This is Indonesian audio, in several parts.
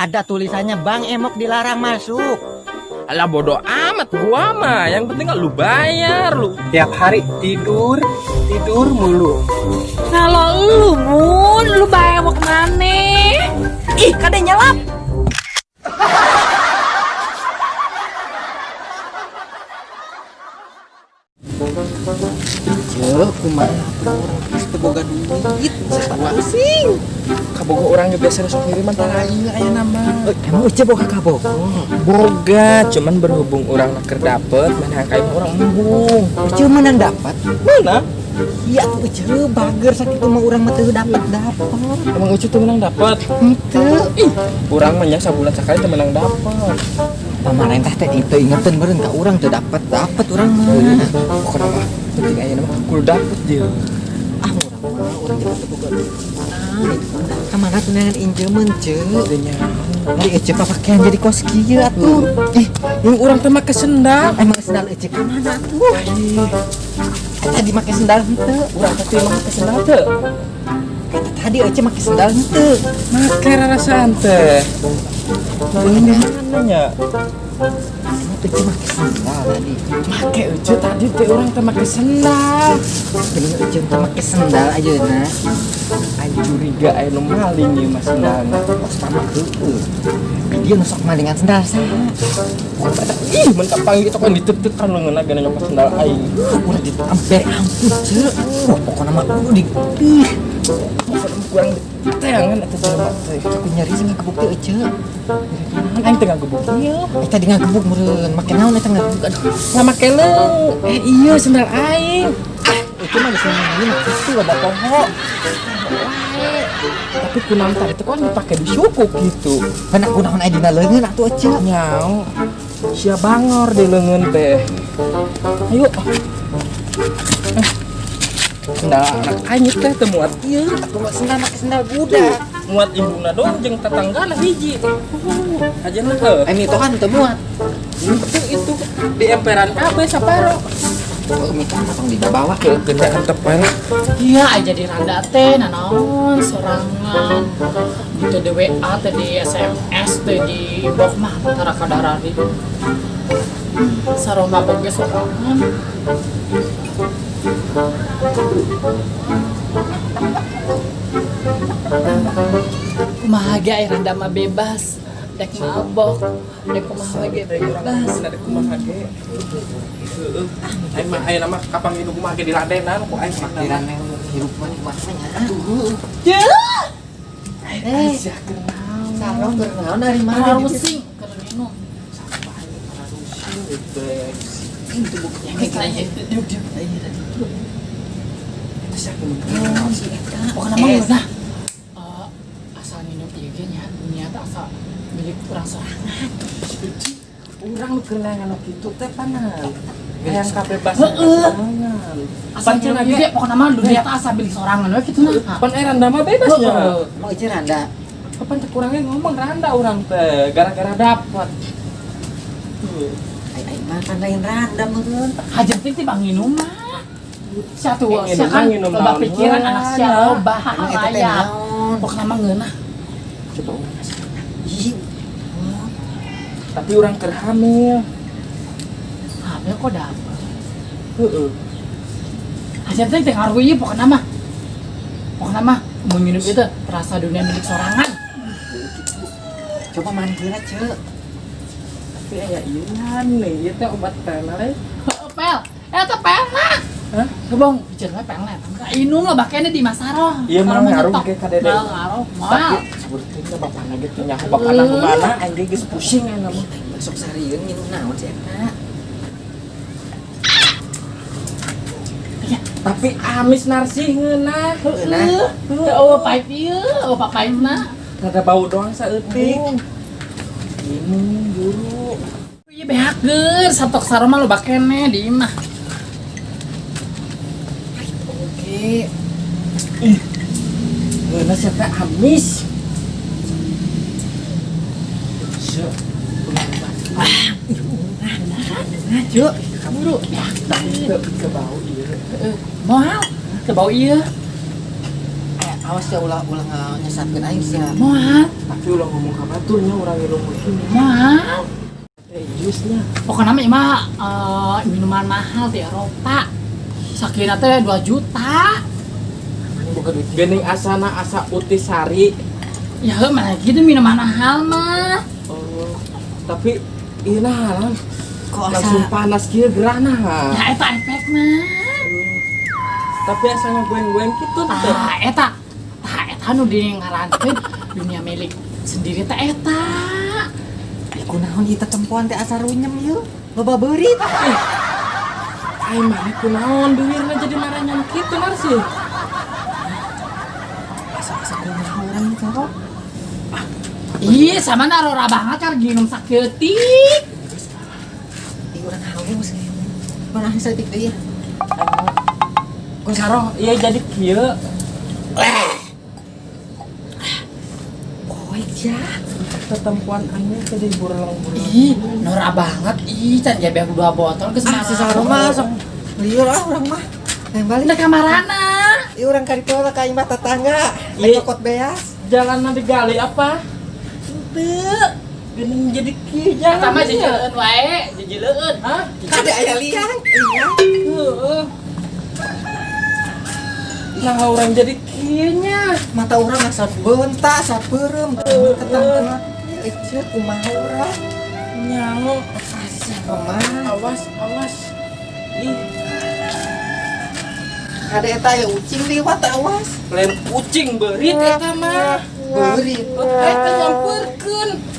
Ada tulisannya Bang Emok dilarang masuk. Alah bodoh amat gua mah. Yang penting lu bayar lu. Tiap hari tidur, tidur mulu. Kalau lu mun, lu bayar mau ke mana? Ih, kadang nyelap. Cek, kumaha orang teu boga duit, sarua sing. Kabogo orangnya biasa sok kiriman tara aing aya nama. Eh, Emang Ece boga kabogo? Boga, cuman berhubung orang nak dapet, mana kayak orang embung. Ece menang dapat. Mana? Iya tuh Ece bager sakit mah urang mah teu dapat dapat. Emang Ucu tuh menang dapat. Henteu. Ih, orang mah nya sabulan sekali tuh menang dapat. Pamarentah teh itu ingetin meureun ka urang teu dapat dapat urang mah. Pokoknya mah penting aya nama kudu dapet dia. Ah urang mah boga duit. Nah, itu kamana tuh nangan injeun ce. Adanya. Ari Ece papakean jadi kos kieu atuh. Ih, yang orang teh make sendal. Emang sendal Ece kamana tuh? Tadi make sendal henteu. Urang teh emang make sendal teh. Kata tadi Ece make sendal henteu. Make rarasan teh. Ini mana nya? Emang Ece make sendal tadi. Make Ucu tadi teh orang teh make sendal. Bener Ece teu make sendal ayeuna. Aing curiga aya nu maling ieu mas sendalna. Kos mama heueuh. Dia nu sok malingan sendal saha? Ih, mun kapanggih gitu kan ditek-tekan leungeunna gana nyokot sendal aing. Udah ditampe ampun ce. Wah pokoknya mah di. Pokoknya kurang eta jelema teh. Aku nyari sih ngagebuk teh Ece. Aing teh ngagebuk ieu. Eh tadi ngagebuk meureun. Make naon eta ngagebuk aduh. Nggak make leung. Eh iya sendal aing. Ece mah bisa ngomongin itu ada poho. Tapi kunam tadi teh kan dipake di suku gitu. Kana kunaon aya dina leungeun atuh Ece. Nyao. Sia bangor di leungeun teh. Ayo. Sendal anak aing teh teu muat ieu. Aku mah sendal make sendal budak. muat induna dong jeung tetanggana hiji aja nah heuh. Emi itu kan teu muat. itu itu di emperan kabeh saparo Oh, minta potong di bawah. ke gendaan tepel Iya, aja di randa teh, nanaon, sorangan. Gitu di WA teh di SMS teh di blog mah antara kadarari. Sarong mabok ge sorangan. Kumaha ge aya randa mah bebas. Dek mabok, dek kumaha ge bebas. ada kumaha ge aing mah nama kapang hidup kumaha ge diladenan ku aing mah Pikiran yang hirup mah nikmatnya. Ya, Eh, sarong bernaon dari mana? harus sing keur minum. Pokoknya mah nah eh, asal minum ieu ge nya dunia teh asal milik urang sorangan. urang nu kelengan nu kitu teh panan yang kabebasan Heueuh. sorangan Asal ieu ge pokoknya mah dunia teh asal milik sorangan we kitu nah. pan eh randa mah bebas Heueuh. Mau Ece randa. Kapan kurangnya ngomong randa orang teh gara-gara dapat. Ai ai makan lain randa meureun. Hajar teh ti bang minum mah. Satu, Yang sia kan minum loba pikiran anak sia loba naon? Pokoknya mah ngeunah. Coba Tapi orang terhamil. Hamil kok dapet. Heeh. Hajar teh teh ngaruh ieu pokoknya mah. Pokoknya mah mun minum itu terasa dunia milik sorangan. coba mandiri Ce. Tapi aya ieu nih, ieu teh obat le. Heueuh, Pel, eta pel mah. Hah? Gebong, bicara we pel na eta mah. Inung lah bakene di Masaro. Iya, mah ngaruh menyetok. ge ka Dede. Mal, ngaruh. Mal. sepertinya bapakna gitu nyaho bapakna nu mana ge geus pusing aya nama. Besok sarieun minum naon sih eta? Tapi amis narsi ngeunah. Ngeunah? Heueuh, oh pahit ieu, oh pahitna. Rada bau doang saeutik. Ini guru. Iya behakeun, satok saroma lo bakene di imah. Oke. Ih. Ngeunah siapa. Nah, Cuk. Kaburu. Ya, Tapi ke bau ieu. Moal, ke bau iya. Awas ya ulah ulah nyesatkeun aing sia Moal, Tapi ulah ngomong ka baturnya orang ilmu ini. moal. Eh, jusnya. Pokoknya mah mah eh, minuman mahal di Eropa. Sakina teh 2 juta. Ini buka duit Gening asana asa utisari. Ya mana gitu minuman mahal mah. Oh, tapi iya nah, kok langsung asa panas kieu gerana. Ya eta efek mah. Tapi asanya goeng-goeng gitu teh. Tah eta. Tah eta nu di dunia milik sendiri teh eta. Ai kunaon ieu tempoan teh asa runyem ieu loba beurit Ai mana kunaon duwirna jadi maranyam kitu narsi. asa-asa urang ieu karo Ih, sama narora banget kan ginum sakeutik. Ih urang haus Mana saeutik deui ya Ku sarong iya jadi kieu. Koek ya Tetempuan anya tadi burlang-burlang. Ih, nora banget. Ih, can jabe aku dua botol ke Ah si Saro mah sok liur ah urang mah Yang balik Udah kamarana. Ieu urang ka ditu ka imah tetangga Iya. Ayo kot beas Jalan nanti gali apa? Teu. Gening jadi kieu jalan. Sama jejeleun wae, jejeleun. Hah? Ada aya liang Iya Heeh. Nah, orang jadi kieunya. Mata urang asa bentak asa beureum tetangga Ece kumaha urang Nyaho. Kumaha Awas, awas. Ih, Ada eta ya ucing liwat awas lain kucing beurit eta mah. Beurit Eta nyamperkeun.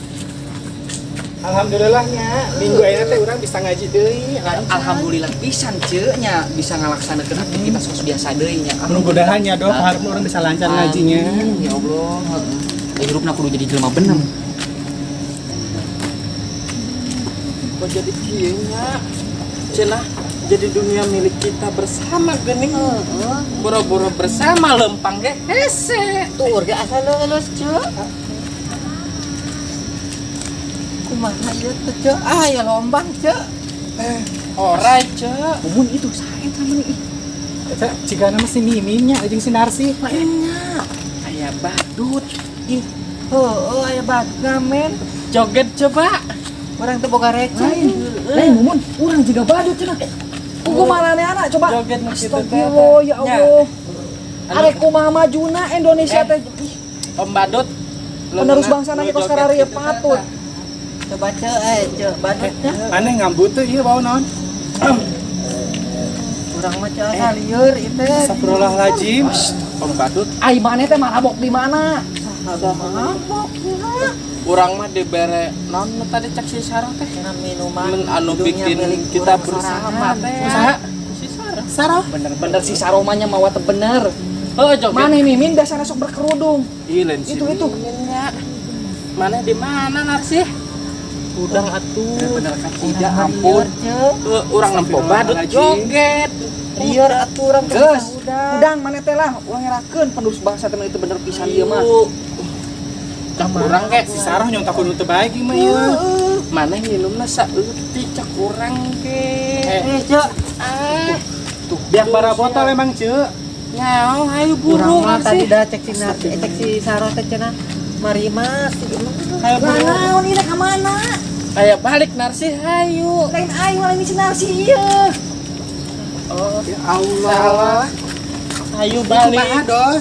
Alhamdulillahnya minggu ini teh orang bisa ngaji deui. Alhamdulillah pisan ceu nya bisa ngalaksanakeun aktivitas sos biasa deui nya. Mudah-mudahan ya dok, harap orang bisa lancar ngajinya. Ya Allah. heeh. Hirupna kudu jadi jelema bener. Kok jadi kieunya? Cenah jadi dunia milik kita bersama gening. Boro-boro bersama lempang ge hese. Tuh urga asa lulus cek Kumaha ieu teh cek Ah ya lombang cek Orai, Cek. Mumun itu saya temen ih. Jika nama si Miminnya jeung si Narsi. Lainnya Aya badut. Ih Oh, aya bad ngamen Joget coba. Orang teh boga receh Lain mumun urang juga badut cenah. Kugu malane anak coba. Joget. Astagfirullah ya. Allah. Arek kumaha majuna Indonesia Eh. teh Om Badut. penerus bangsa nanya kos karari patut. Cek eh cek badutnya Mana ngambut tuh iya bau naon? Urang mah cek asa lieur itu Astagfirullahaladzim. Om Badut. Ai maneh teh marabok di mana? Ada mabok ya Urang mah dibere non tadi cek si Sarah teh. Minuman Men anu bikin kita bersama teh. Usaha. Si Sarah. Sarah. Bener-bener si saromanya mawa bener. Oh. Mana mimin dasarnya sok berkerudung. Si Itu, itu. Mana di mana Narsi? Udang atuh. Tidak ampun. cek Uh, urang nempo badut joget. lieur atuh Geus, udah. Udang mana teh lah, uang ngerakeun penerus bangsa teh itu bener pisan ieu mah. Cak urang ge Si Sarah nyontak kudu teu baik mah ieu. mana nginumna saeutik cak urang ge. eh cek Ah, Tuh, biar bara botol emang nyaho hayu urang buru mah tadi dah cek si eh, cek si Saro teh cenah mari mas Buru. Naon ini ka mana? Kayak balik Narsi hayu. Lain aing malah misi narsi ieu. Oh, Ya Allah. salah. Hayu Kumaha balik. doh?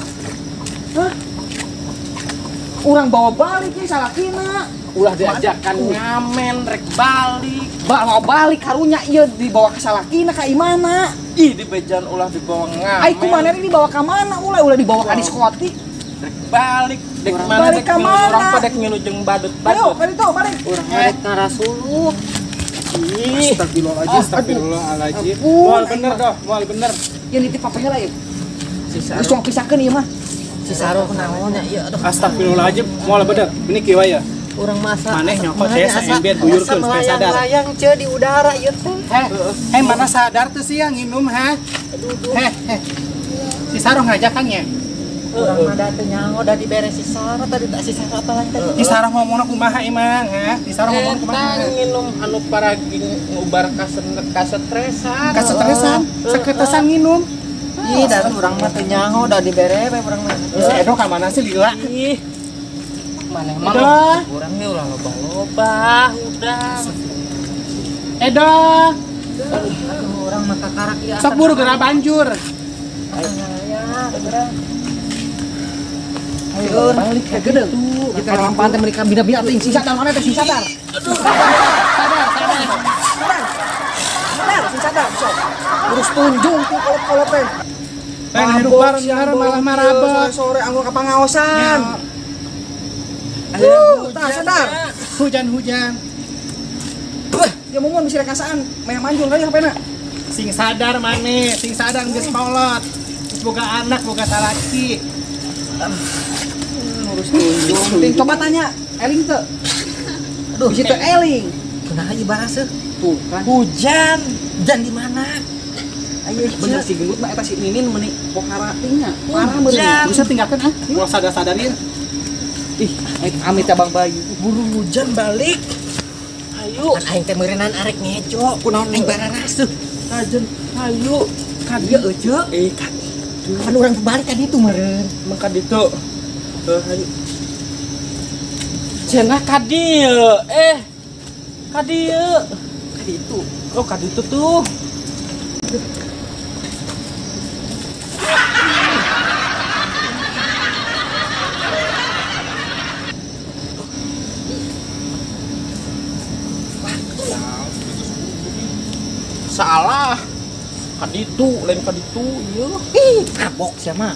Urang bawa balik nih salah kina. Ulah diajakan ngamen rek balik. Ba mau balik karunya ieu dibawa ke salakina ka imana? Ih, di bejan ulah dibawa ngamen. Ai kumaha ini dibawa ka mana? Ulah ulah dibawa ka diskoti. Rek balik. Dek Urang mana balik dek mana? urang pada ngilu jeung Ayo, badut-badut. balik tuh, balik. urang rek ngarasuluh Ih, Astagfirullahaladzim, astagfirullahaladzim. Ampun. Moal bener doh, moal bener. Yang nitip apa heula ieu? si Geus Sarah. tong pisakeun ieu mah. si Saro kenaon ya iya aduh Astagfirullahaladzim, moal bener. Ini kieu ya. urang masa Maneh nyokot ya, asa- saember buyurkeun supaya sadar. melayang-layang cek di udara ieu teh Heh, heh mana sadar tuh sih yang minum ha? Heh, heh. Si Sarah ngajak kan ya? Urang mah da teh nyaho da dibere si Saro tadi tak si Saro apa tadi Si Sarah ngomongna kumaha emang ha? Si Sarah ngomong Eta kumaha? nginum anu paragi ngubar kasetresan. Kasetresan, saketesan nginum. Ih, dan orang mah teh nyaho da dibere we urang mah. Si Edo ka mana sih lila? Ih, mana emang Edo, orang nih ulah loba-loba, udah. Edo, Orang mah kakarak ya. sok buru gerak banjur. Ayo, balik ke gede. Kita lampan teh mereka bina-bina teh sing sadar mana teh sing sadar. Sadar, sing sadar. Tunjung tuh kolot-kolot teh. Pengen hidup bareng bareng malah marabot. Sore anggo ka pangaosan. Ya, tah sadar. Hujan-hujan. Dia mau bisa rekasaan, maya manjul kali HP-na. Sing sadar mane, sing sadar geus. Geus boga anak, boga salaki. Urus tunjung. Ting, coba tanya, Eling teu. Aduh, situ Eling. Kunaha ibarat seuh? Tuh kan. Hujan. Hujan di mana? Ayo, bener Cek. si gendut mah eta si Ninin meuni pokara tingnya Parah Hujan. bener. Bisa tinggalkan ah. Gua sadar-sadarin. ih amit ya Bang Bayu Buru hujan balik. Ayo, Kan aing teh meureunana arek ngejo, kunaon aing barana seuh. kajen. Ayo. Kadieu euceuk. Eh, kan. Kan urang balik ka ditu meureun. Maka ditu. Eh, ayo. Cenah kadieu. Eh. Kadieu. Kaditu. Oh, kaditu tuh. Salah. Kaditu, lain kaditu, iya. Ih, kapok sia mah.